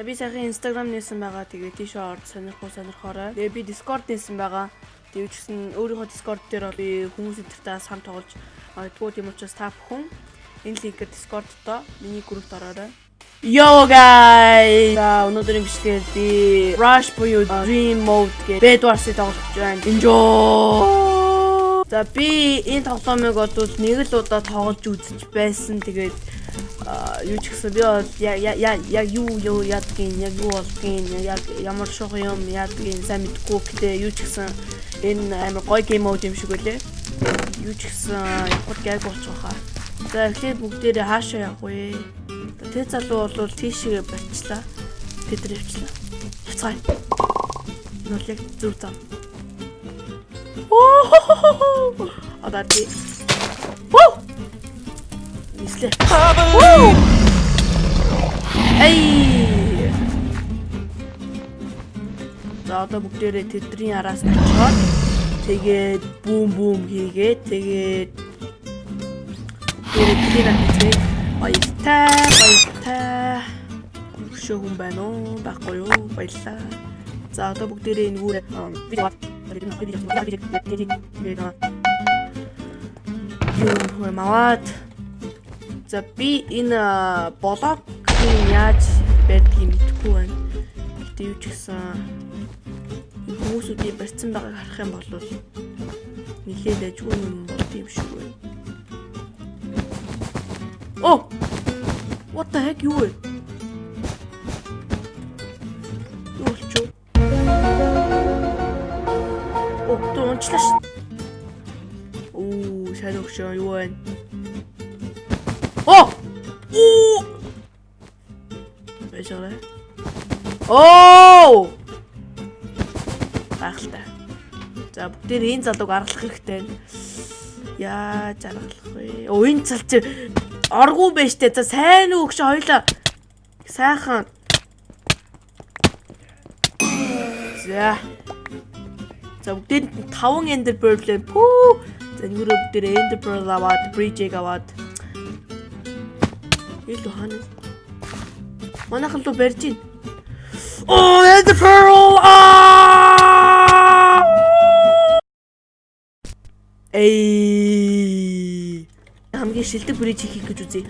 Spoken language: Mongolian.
Би сайхан Instagram нээсэн байгаа. Тэгээ тийш орд сонирхол сонирхоорой. Тэгээ би Discord нээсэн байгаа. Тэгээ ч гэсэн өөрийнхөө Discord дээр би хүмүүс энтертэй сам тоглож магадгүй тийм учраас та бүхэн энэ линкээр Discord доо миний группт ороорой. Yo guys! За өнөөдрийн бичлэгээр би Rush буюу Dream Mode гэх Bed Wars-ыг тоглож байна. Enjoy! За би энэ тоглоомыг бол нэг л удаа тоглож үзэж байсан. Тэгээд юу ч гэсэн би бол яг юу юу ядгийн яг юу болгийн яг ямар шух юм ядгийн сайн мэдгүй гэдэг юу ч гэсэн энэ амар гоё гейм мод юм шиг үлээ. Юу ч гэсэн явах гайг болчих واخа. За эхлээд бүгдээрээ хаашаа явах вэ? Тэ залуу бол тийшээ барьчлаа. Тэд рэвчлээ. Буцгаая. Энэ бол яг зөв зам. Оо! Одоо би. Вуу! Нислээ. Эй! За одоо бүгдээрээ тэдний араас очоод тэгээд бүүм бүүм хийгээд тэгээд тэрийг хийгээ. Баяртай, баяртай. Өшөө хүн байна уу? Баггүй юу? Баярлаа. За одоо бүгдээрээ энэ гүүрээ видео маваад За би энэ блог яаж байдгийг мэдэхгүй байна. Гэтэ юу ч гэсэн хүмүүсүүдийн барьсан байгааг харах юм бол нэлээд ажгүй юм шиг байна. Оо! What the heck юу вэ? Оо, тоо унчлаа ш. Оо, сайн өгшөө юу вэ? Оо! Оо! Байгаа. Оо! Гайхалтай. За бүгдээр энэ залууг аргалах хэрэгтэй. Яаж аргалах вэ? Оо энэ цал чи оргуу байж тээ. За сайн уу гэж хоёлаа. Сайхан. За. За бүгдээ 5 Ender Pearl лээ. Пүү. За нүрэ бүгдээр Ender Pearl аваад, Bridge-ийг аваад. Илүү хана. Манайхан л барьж гин. Оо, Ender Pearl! Аа! Эй. Хамгийн шилдэг Bridge хийх гэж үзье.